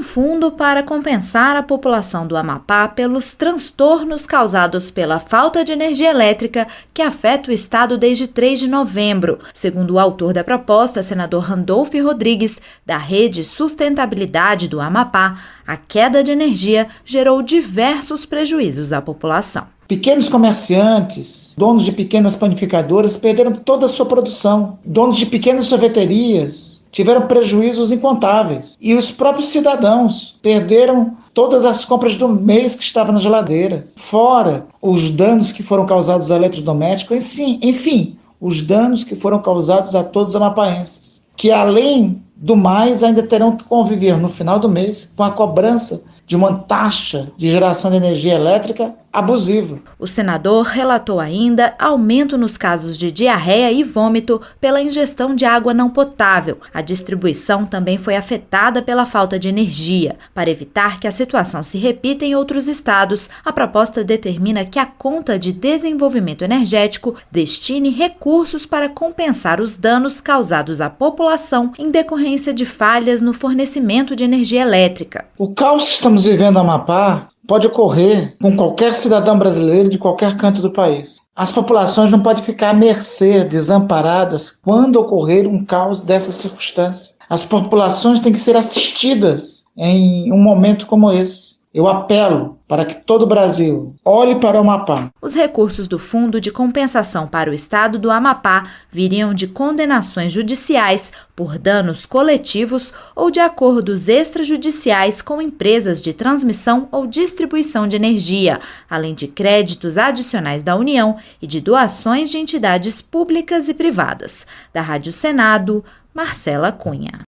um fundo para compensar a população do Amapá pelos transtornos causados pela falta de energia elétrica que afeta o estado desde 3 de novembro. Segundo o autor da proposta, senador Randolph Rodrigues, da Rede Sustentabilidade do Amapá, a queda de energia gerou diversos prejuízos à população. Pequenos comerciantes, donos de pequenas panificadoras perderam toda a sua produção. Donos de pequenas sorveterias tiveram prejuízos incontáveis. E os próprios cidadãos perderam todas as compras do mês que estavam na geladeira. Fora os danos que foram causados a eletrodomésticos, enfim, enfim, os danos que foram causados a todos os amapaenses. Que além do mais, ainda terão que conviver no final do mês com a cobrança de uma taxa de geração de energia elétrica abusiva. O senador relatou ainda aumento nos casos de diarreia e vômito pela ingestão de água não potável. A distribuição também foi afetada pela falta de energia. Para evitar que a situação se repita em outros estados, a proposta determina que a conta de desenvolvimento energético destine recursos para compensar os danos causados à população em decorrência de falhas no fornecimento de energia elétrica. O caos que estamos vivendo no Amapá pode ocorrer com qualquer cidadão brasileiro de qualquer canto do país. As populações não podem ficar à mercê, desamparadas, quando ocorrer um caos dessa circunstância. As populações têm que ser assistidas em um momento como esse. Eu apelo para que todo o Brasil olhe para o Amapá. Os recursos do Fundo de Compensação para o Estado do Amapá viriam de condenações judiciais por danos coletivos ou de acordos extrajudiciais com empresas de transmissão ou distribuição de energia, além de créditos adicionais da União e de doações de entidades públicas e privadas. Da Rádio Senado, Marcela Cunha.